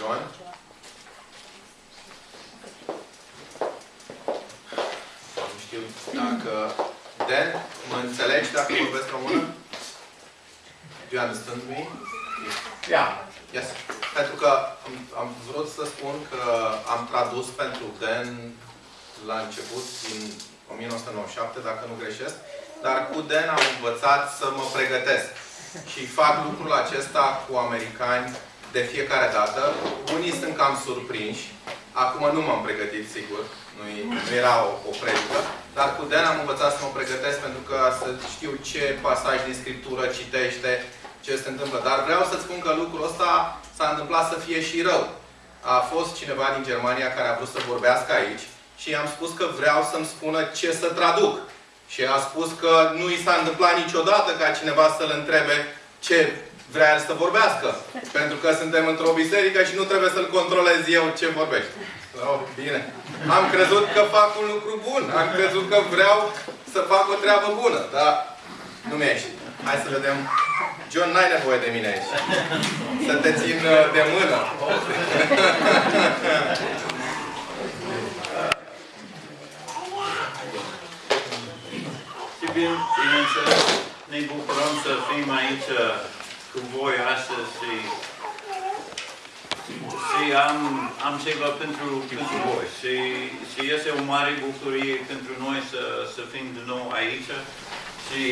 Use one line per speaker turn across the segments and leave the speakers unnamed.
John? Nu știu dacă... Dan, mă înțelegi dacă vorbesc română? Do you understand me?
Yeah.
Yes. Pentru că am, am vrut să spun că am tradus pentru Dan la început, din 1997, dacă nu greșesc, dar cu Dan am învățat să mă pregătesc. Și fac lucrul acesta cu americani de fiecare dată. Unii sunt cam surprinși. Acum nu m-am pregătit, sigur. Nu, nu era o, o predică. Dar cu Dan am învățat să mă pregătesc pentru că să știu ce pasaj din Scriptură citește, ce se întâmplă. Dar vreau să spun că lucrul ăsta s-a întâmplat să fie și rău. A fost cineva din Germania care a vrut să vorbească aici și i-am spus că vreau să-mi spună ce să traduc. Și a spus că nu i s-a întâmplat niciodată ca cineva să-l întrebe ce vrea el să vorbească. Pentru că suntem într-o biserică și nu trebuie să-l controlez eu ce vorbește. Oh, bine. Am crezut că fac un lucru bun. Am crezut că vreau să fac o treabă bună. Dar nu mi-a ieșit. Hai să vedem. John, n-ai nevoie de mine aici. Să te țin uh, de mână.
Și bine, bineînțeles, ne bucurăm să fim aici cu voi astăzi și, și am, am ceva pentru, pentru voi. Și, și este o mare bucurie pentru noi să, să fim din nou aici. Și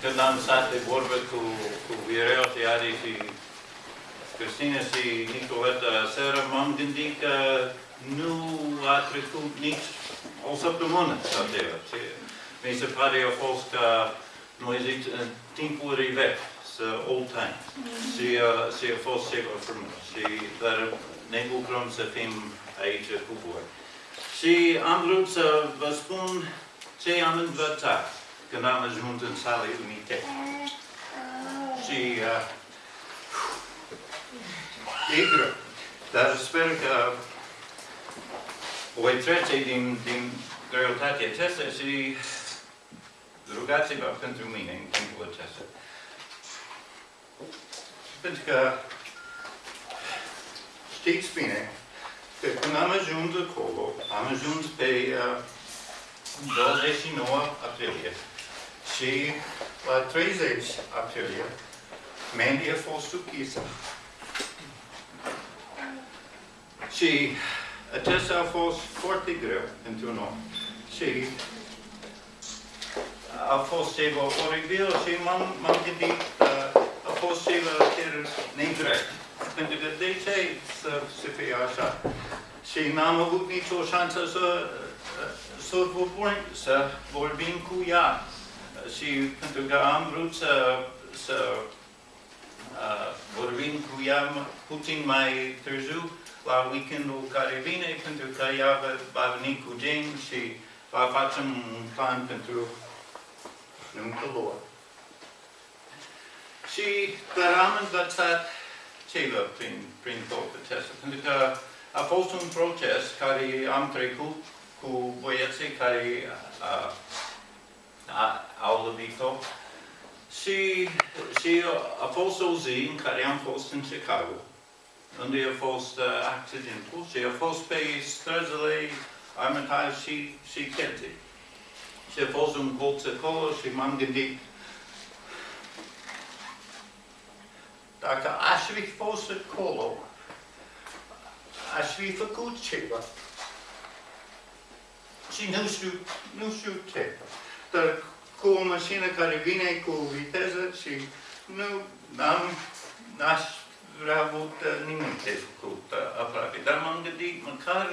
când am stat de vorbă cu, cu Virel și Adi și Cristina și Nicoleta seara, m-am gândit că nu a trecut nici o săptămână sau ceva. Mi se pare a fost că noi zic în timpuri vechi, să old times. Și, uh, și a fost ceva frumos. Și dar ne bucurăm să fim aici cu voi. Și am vrut să vă spun ce am învățat când am ajuns în sala unite. Și uh, e greu. Dar sper că voi trece din, din greutatea aceasta și rugați-vă pentru mine în timpul acesta. Pentru că știți bine că când am ajuns acolo, am ajuns pe uh, 29 aprilie și la 30 aprilie Mandy a fost închisă. Și acesta a fost foarte greu pentru noi. Și a fost ceva oribil și m-am gândit, uh, a fost ceva chiar nedrept. Pentru că de ce să, să fie așa? Și n-am avut nicio șansă să, să, vorbim, să vorbim cu ea. Și pentru că am vrut să, să uh, vorbim cu ea puțin mai târziu, la weekendul care vine, pentru că ea va, va veni cu James și va face un plan pentru nuncă lor. Și dar am învățat ceva prin, prin tot acesta, pentru că a fost un proces care am trecut cu băieții care a, a, au lovit-o și, și a fost o zi în care am fost în Chicago unde a fost uh, accidentul și a fost pe străzile Armitage și, și Kenty. Și a fost un colț acolo și m-am gândit dacă aș fi fost acolo, aș fi făcut ceva. Și nu știu, nu știu ce. Dar cu o mașină care vine cu viteză și nu am, n-aș vrea avut uh, nimic de făcut uh, aproape. Dar m-am gândit, măcar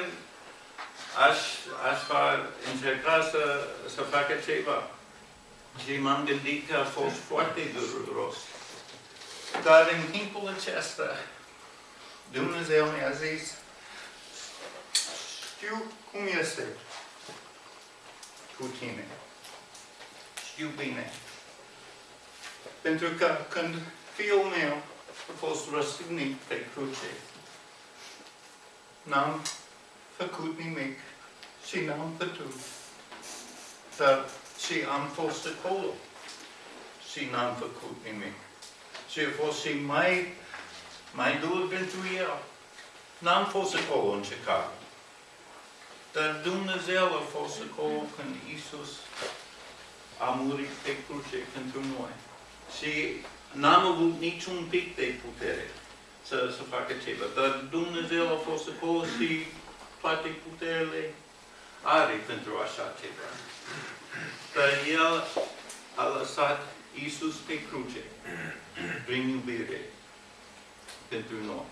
aș, aș fa, încerca să, să facă ceva. Și m-am gândit că a fost foarte dureros. Dar în timpul acesta, Dumnezeu mi-a zis, știu cum este cu tine. Știu bine. Pentru că când fiul meu a fost răstignit pe cruce, n-am făcut nimic și n-am putut. Dar și am fost acolo și n-am făcut nimic. Și a fost și mai, mai dur pentru el. N-am fost acolo în Chicago. Dar Dumnezeu a fost acolo când Isus a murit pe cruce pentru noi. Și n-am avut niciun pic de putere să, să facă ceva. Dar Dumnezeu a fost acolo și toate puterile are pentru așa ceva. Dar El a lăsat Isus pe cruce prin iubire pentru noi.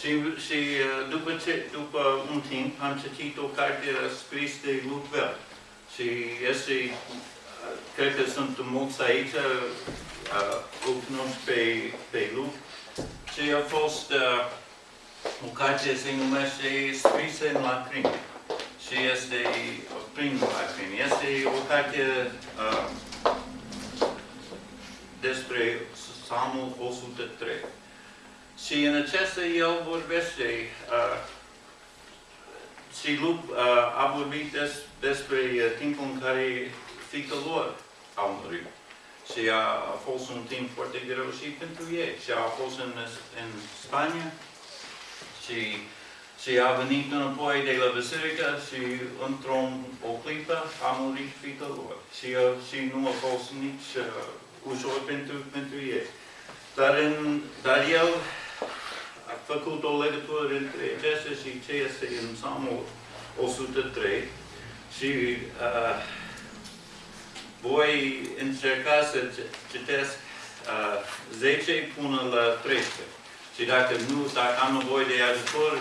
Și, și uh, după, ce, după un timp am citit o carte scris de Lucvel. Și este, uh, cred că sunt mulți aici, uh, o cunosc pe, pe Luc. Și a fost uh, o carte se numește Scrisă în lacrimi. Și este prin lacrimi. Este o carte uh, despre Psalmul 103. Și în acesta el vorbește uh, și Luc uh, a vorbit des, despre uh, timpul în care fiica lor au murit. Și a, a fost un timp foarte greu și pentru ei. Și a fost în, în Spania și, și a venit înapoi de la biserică și într-o o clipă a murit fiica lor. Și, uh, și nu a fost nici uh, ușor pentru, pentru ei. Dar, în, dar el a făcut o legătură între acestea și ce este în Psalmul 103 și uh, voi încerca să citesc uh, 10 până la 13. Și dacă nu, dacă am nevoie de ajutor,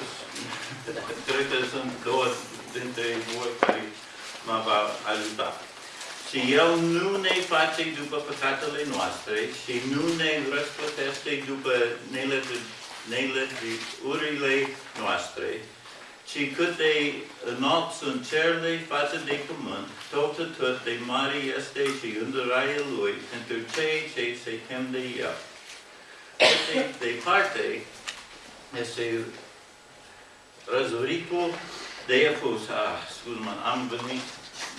cred că sunt două dintre voi care mă va ajuta. Și El nu ne face după păcatele noastre și nu ne răsplătește după nelegiurile noastre, ci cât de înalt sunt cerurile față de pământ, tot atât de mare este și îndurarea Lui pentru cei ce se tem de El. Cât de departe este răzuritul de Efus. Ah, scuze-mă, am venit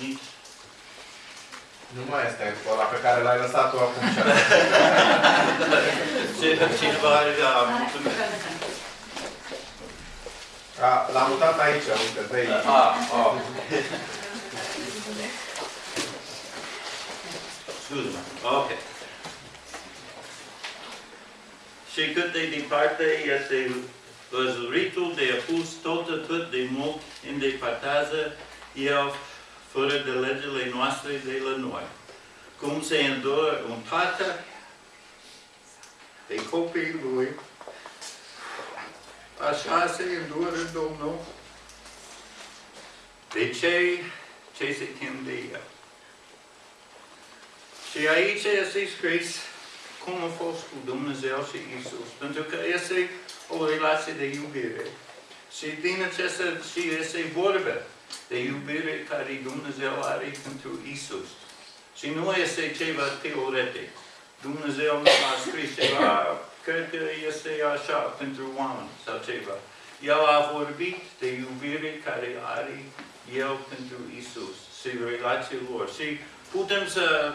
nici
Nu mai este ăla pe care l-ai lăsat tu acum și
Cineva are, da, mulțumesc.
A, L-am mutat aici, uite, pe aici.
Ah, ah. Scuze-mă, ok. Și cât de departe este văzuritul de apus, tot atât de mult îndepărtează el fără de legile noastre de la noi. Cum se îndură un tată de copiii lui, așa se îndură Domnul de cei ce se tem de El. Și aici este scris cum a fost cu Dumnezeu și Isus, pentru că este o relație de iubire. Și din acesta și este vorba de iubire care Dumnezeu are pentru Isus. Și nu este ceva teoretic. Dumnezeu nu a scris ceva, cred că este așa pentru oameni sau ceva. El a vorbit de iubire care are El pentru Isus și relația lor. Și putem să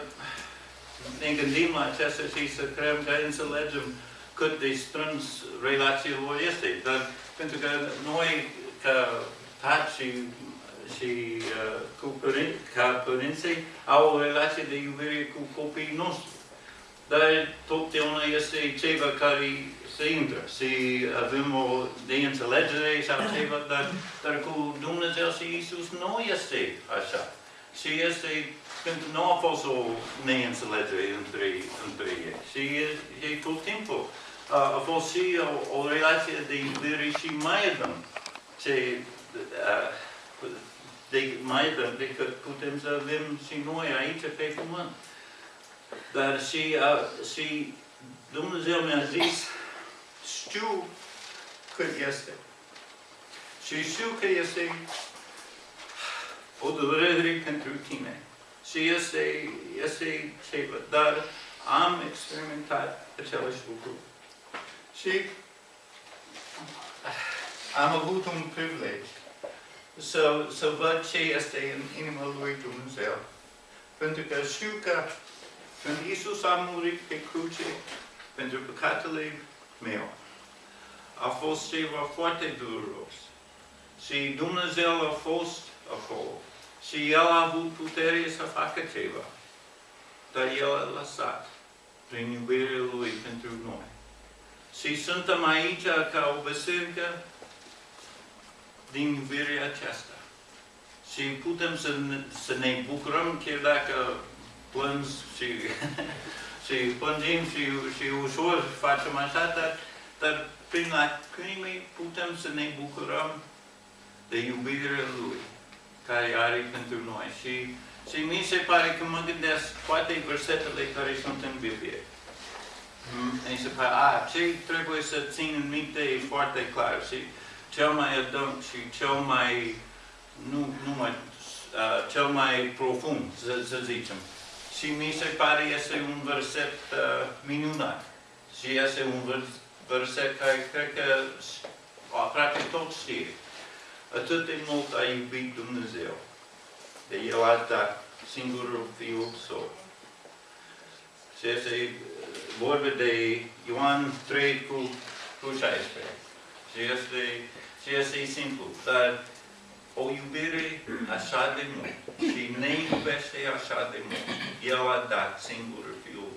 ne gândim la acesta și să creăm că înțelegem cât de strâns relația lor este. Dar pentru că noi, ca tați și, și uh, cu părinți, ca părinții, au o relație de iubire cu copiii noștri. Dar totdeauna este ceva care se intră și avem o neînțelegere sau ceva, dar, dar cu Dumnezeu și Isus nu este așa. Și este, pentru nu a fost o neînțelegere între, între ei. Și e, e tot timpul. A, a fost și o, o relație de iubire și mai adânc. Ce, a, de mai adânc decât putem să avem și noi aici pe pământ. Dar și, uh, și Dumnezeu mi-a zis, știu cât este. Și știu că este o durere pentru tine. Și este, este ceva. Dar am experimentat același lucru. Și am avut un privilegiu să, să văd ce este în inima lui Dumnezeu. Pentru că știu că când Isus a murit pe cruce pentru păcatele meu, a fost ceva foarte dureros. Și Dumnezeu a fost acolo. Și El a avut putere să facă ceva. Dar El a lăsat prin iubirea Lui pentru noi. Și suntem aici ca o biserică din iubirea aceasta. Și putem să ne, să ne bucurăm chiar dacă plângi și, și plângem și, și ușor facem așa, dar, dar prin lacrimi putem să ne bucurăm de iubirea Lui care are pentru noi. Și, și mi se pare că mă gândesc poate versetele care sunt în Biblie. Mi se pare, a, ce trebuie să țin în minte e foarte clar. Și cel mai adânc și cel mai, nu, nu mai, uh, cel mai profund, să, să zicem. Și mi se pare este un verset uh, minunat. Și este un vers, verset care cred că aproape toți știe. Atât de mult a iubit Dumnezeu, de El a dat singurul Fiul Său. Și este vorba de Ioan 3 cu, cu 16. Și este, și este simplu, dar o iubire așa de mult și ne iubește așa de mult. El a dat singurul Fiul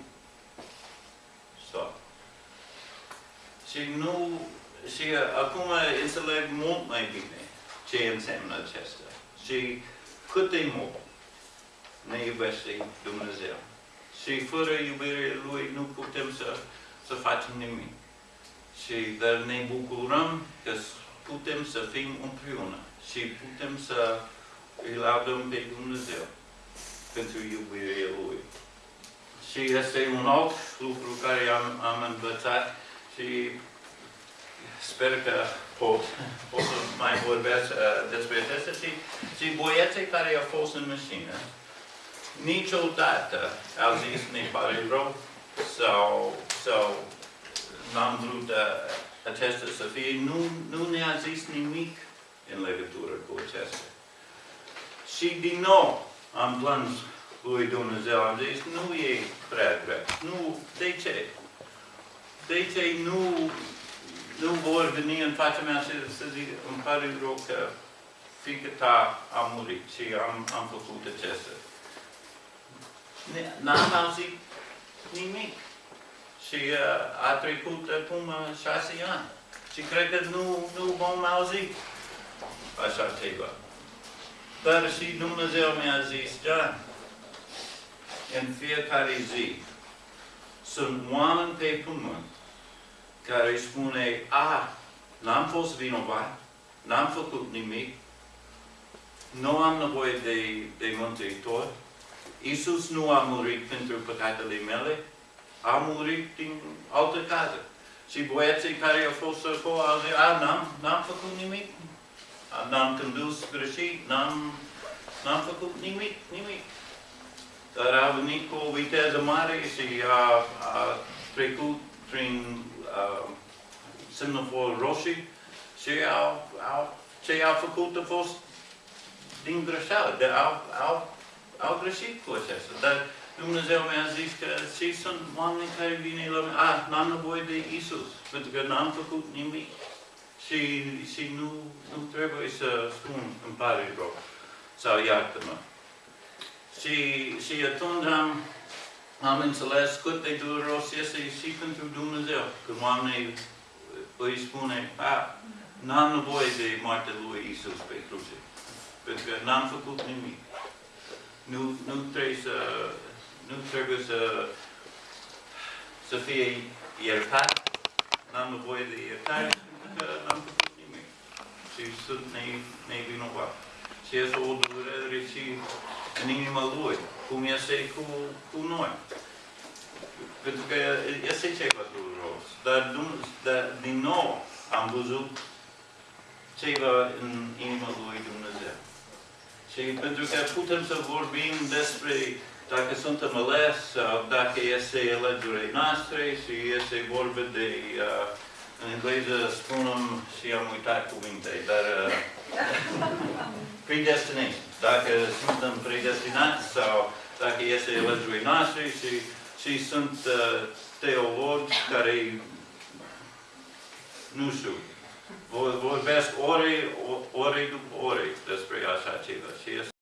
Său. Și nu, și acum înțeleg mult mai bine ce înseamnă acesta. Și cât de mult ne iubește Dumnezeu. Și fără iubirea Lui nu putem să, să facem nimic. Și dar ne bucurăm că putem să fim împreună și putem să îi laudăm pe Dumnezeu pentru iubirea Lui. Și este un alt lucru care am, am învățat și sper că pot, pot să mai vorbesc uh, despre acestea și, și băieții care au fost în mașină, niciodată au zis ne pare rău sau, sau n-am vrut uh, acesta să fie, nu, nu ne-a zis nimic în legătură cu acesta. Și din nou am plâns lui Dumnezeu, am zis, nu e prea greu. Nu, de ce? De ce nu nu vor veni în fața mea să, să zic, îmi pare rău că fiica ta a murit și am, am făcut acesta. N-am auzit nimic. Și uh, a trecut acum șase ani. Și cred că nu, nu vom auzi așa ceva. Dar și Dumnezeu mi-a zis, John, în fiecare zi sunt oameni pe pământ care își spune, a, n-am fost vinovat, n-am făcut nimic, nu am nevoie de, de mântuitor, Iisus nu a murit pentru păcatele mele, a murit din altă casă. Și băieții care au fost acolo au zis, a, n-am, n-am făcut nimic, n-am condus greșit, n-am, n-am făcut nimic, nimic. Dar a venit cu o viteză mare și a, a trecut prin uh, semafor roșii și au, au, ce au făcut a fost din greșeală, de au, au, au greșit cu acesta. Dar Dumnezeu mi-a zis că și sunt oameni care vine la mine, ah, n-am nevoie de Isus, pentru că n-am făcut nimic. Și, și nu, nu trebuie să spun, îmi pare rău, sau iartă-mă. Și, și atunci am, am înțeles cât de dureros este și pentru Dumnezeu. Când oamenii îi spune, a, n-am nevoie de moartea lui Isus pe cruce, pentru că n-am făcut nimic. Nu, nu trebuie să, nu trebuie să, să fie iertat, n-am nevoie de iertare, pentru că n-am făcut nimic. Și sunt nevinovat. Și este o durere și în inima lui, cum este cu, cu noi. Pentru că este ceva dureros. Dar, dar din nou am văzut ceva în inima lui Dumnezeu. Și pentru că putem să vorbim despre dacă suntem ales sau dacă este alegerea noastră și este vorba de, uh, în engleză spunem și am uitat cuvinte, dar uh, predestination. Dacă suntem predestinați sau dacă este alegerea noastră și, și sunt uh, teologi care nu știu. Vor- Vorbesc ore, o- ore după ore.